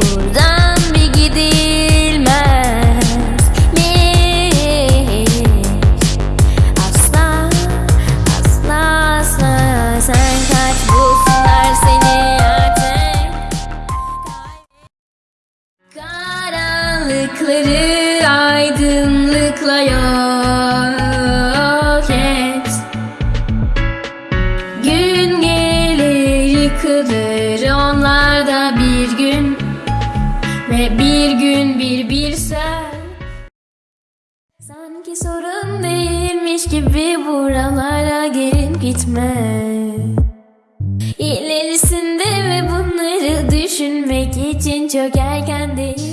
Buradan bir gidilmez. Asla, asla, asla Sen kaç seni artık. Karanlıkları aydınlıkla onlar da bir gün Ve bir gün bir bir sen Sanki sorun değilmiş gibi buralara gelip gitme. İlerisinde ve bunları düşünmek için çok erken değil